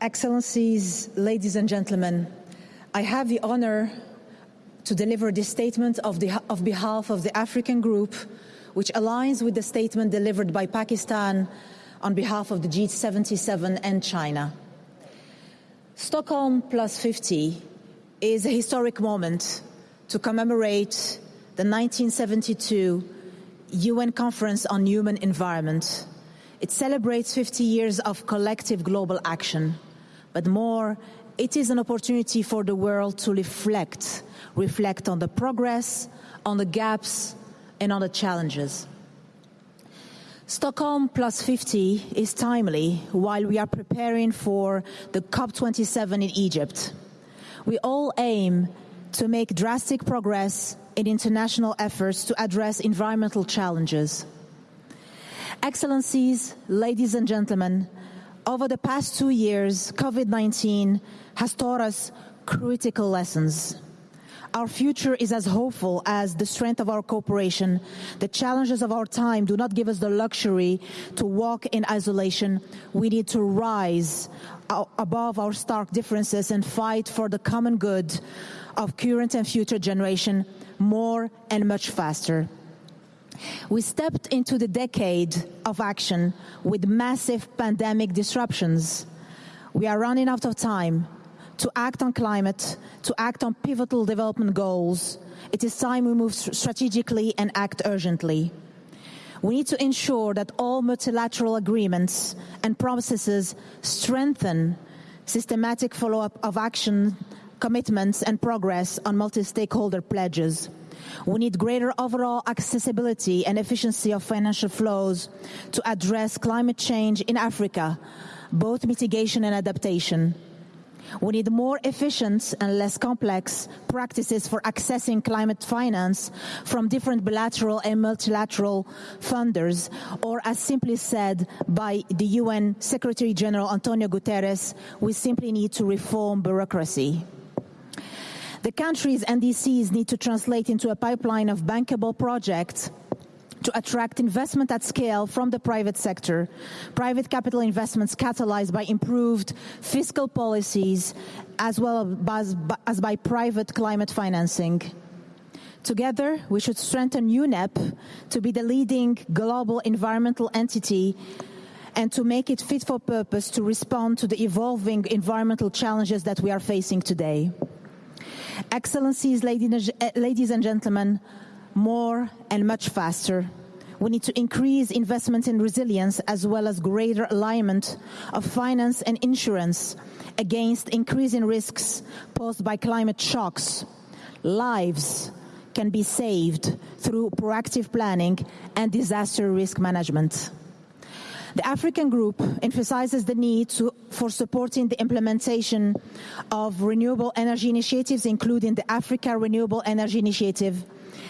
Excellencies, ladies and gentlemen, I have the honor to deliver this statement of, the, of behalf of the African Group, which aligns with the statement delivered by Pakistan on behalf of the G77 and China. Stockholm Plus 50 is a historic moment to commemorate the 1972 UN Conference on Human Environment. It celebrates 50 years of collective global action, but more, it is an opportunity for the world to reflect, reflect on the progress, on the gaps, and on the challenges. Stockholm plus 50 is timely while we are preparing for the COP27 in Egypt. We all aim to make drastic progress in international efforts to address environmental challenges. Excellencies, ladies and gentlemen, over the past two years, COVID-19 has taught us critical lessons. Our future is as hopeful as the strength of our cooperation. The challenges of our time do not give us the luxury to walk in isolation. We need to rise above our stark differences and fight for the common good of current and future generation more and much faster. We stepped into the decade of action with massive pandemic disruptions. We are running out of time to act on climate, to act on pivotal development goals. It is time we move strategically and act urgently. We need to ensure that all multilateral agreements and processes strengthen systematic follow-up of action, commitments and progress on multi-stakeholder pledges. We need greater overall accessibility and efficiency of financial flows to address climate change in Africa, both mitigation and adaptation. We need more efficient and less complex practices for accessing climate finance from different bilateral and multilateral funders, or as simply said by the UN Secretary General Antonio Guterres, we simply need to reform bureaucracy. The countries NDCs need to translate into a pipeline of bankable projects to attract investment at scale from the private sector, private capital investments catalyzed by improved fiscal policies as well as, as by private climate financing. Together, we should strengthen UNEP to be the leading global environmental entity and to make it fit for purpose to respond to the evolving environmental challenges that we are facing today. Excellencies, ladies and gentlemen, more and much faster. We need to increase investment in resilience as well as greater alignment of finance and insurance against increasing risks posed by climate shocks. Lives can be saved through proactive planning and disaster risk management. The African Group emphasizes the need to, for supporting the implementation of renewable energy initiatives, including the Africa Renewable Energy Initiative,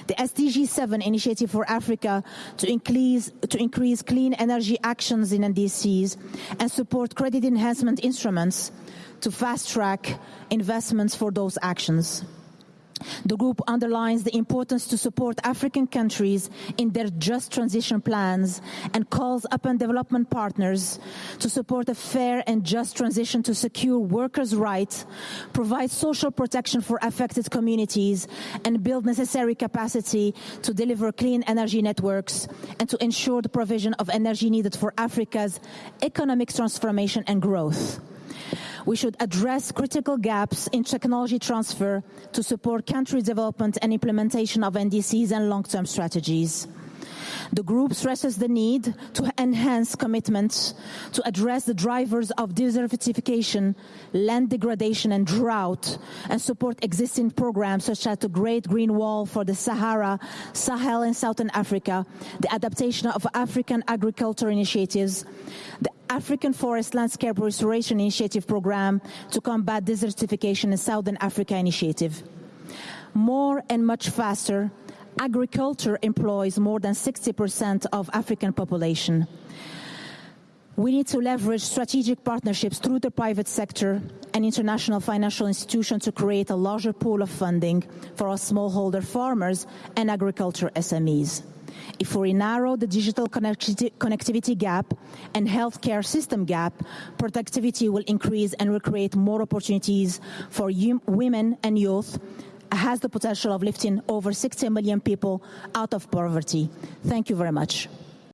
the SDG 7 initiative for Africa to increase, to increase clean energy actions in NDCs and support credit enhancement instruments to fast track investments for those actions. The group underlines the importance to support African countries in their just transition plans and calls upon development partners to support a fair and just transition to secure workers' rights, provide social protection for affected communities, and build necessary capacity to deliver clean energy networks and to ensure the provision of energy needed for Africa's economic transformation and growth. We should address critical gaps in technology transfer to support country development and implementation of NDCs and long-term strategies. The group stresses the need to enhance commitments to address the drivers of desertification, land degradation and drought, and support existing programs such as the Great Green Wall for the Sahara, Sahel and Southern Africa, the adaptation of African agriculture initiatives, the African Forest Landscape Restoration Initiative program to combat desertification in Southern Africa initiative. More and much faster, agriculture employs more than 60% of African population. We need to leverage strategic partnerships through the private sector and international financial institutions to create a larger pool of funding for our smallholder farmers and agriculture SMEs. If we narrow the digital connectivity gap and healthcare system gap, productivity will increase and will create more opportunities for women and youth, has the potential of lifting over 60 million people out of poverty. Thank you very much.